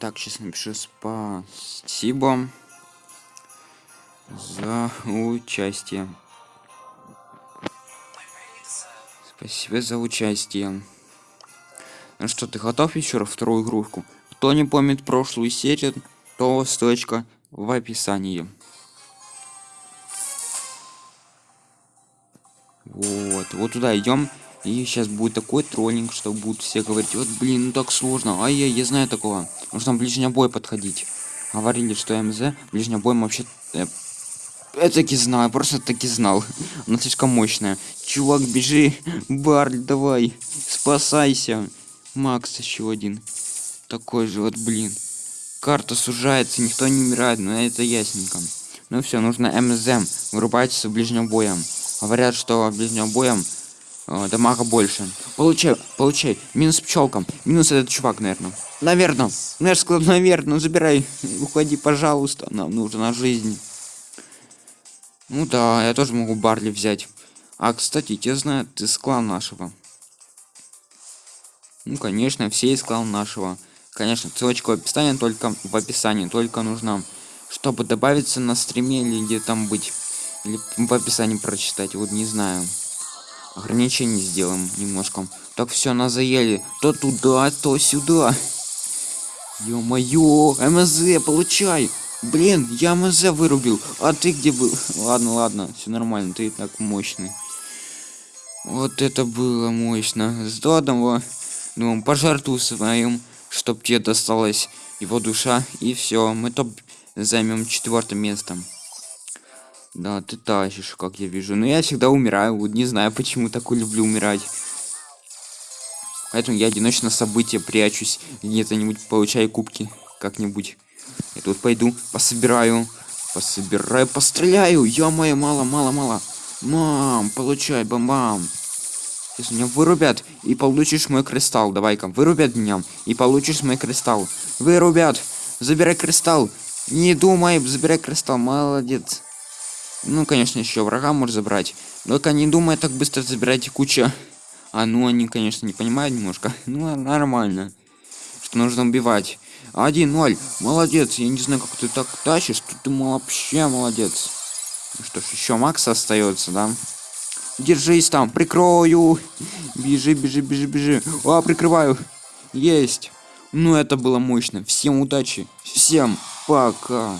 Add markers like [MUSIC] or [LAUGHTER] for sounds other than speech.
Так, сейчас напишу спасибо за участие. Спасибо за участие. Ну что, ты готов еще раз вторую игрушку? Кто не помнит прошлую серию, то ссылочка в описании. Вот, вот туда идем. И сейчас будет такой троллинг, что будут все говорить, вот блин, ну так сложно. Ай, я, я знаю такого. Нужно ближний бой подходить. Говорили, что МЗ ближний бой вообще... э, Я таки знал, я просто таки знал. [LAUGHS] Она слишком мощная. Чувак, бежи. [LAUGHS] Барль, давай. Спасайся. Макс еще один. Такой же вот, блин. Карта сужается, никто не умирает, но это ясненько. Ну все, нужно МЗ. Вырубайтесь ближним боем. Говорят, что ближним боем э, дамага больше. Получай, получай. Минус пчелкам. Минус этот чувак, наверное. Наверное. Же сказал, наверное. Забирай. Уходи, пожалуйста. Нам нужна жизнь. Ну да, я тоже могу Барли взять. А, кстати, те знают, ты клана нашего. Ну, конечно, все из клана нашего. Конечно, ссылочка в описании, только в описании, только нужно, чтобы добавиться на стриме или где там быть. Или в описании прочитать, вот не знаю. Ограничение сделаем немножко. Так все, нас заели. То туда, то сюда. Ё-моё, МЗ, получай. Блин, я МЗ вырубил. А ты где был? [LAUGHS] Ладно, ладно, все нормально, ты и так мощный. Вот это было мощно. С одного, ну, пожертву своим, чтоб тебе досталась его душа. И все, мы топ займем четвертое место. Да, ты тащишь, как я вижу. Но я всегда умираю. Вот не знаю, почему такой люблю умирать. Поэтому я одиночно события прячусь. Где-то-нибудь получаю кубки. Как-нибудь. Я тут пойду, пособираю. Пособираю, постреляю. Ё-моё, мало, мало, мало. Мам, получай, бам-бам. Сейчас меня вырубят и получишь мой кристалл. Давай-ка, вырубят меня и получишь мой кристалл. Вырубят. Забирай кристалл. Не думай, забирай кристалл. Молодец. Ну, конечно, еще врага может забрать. Только не думай так быстро забирать куча. А ну они, конечно, не понимают немножко. [LAUGHS] Ну, нормально. Что нужно убивать. 1-0. Молодец. Я не знаю, как ты так тащишь. Ты, ты вообще молодец. Ну что ж, еще Макс остается, да? Держись там, прикрою. Бежи, бежи, бежи, бежи. А, прикрываю. Есть. Ну, это было мощно. Всем удачи. Всем пока.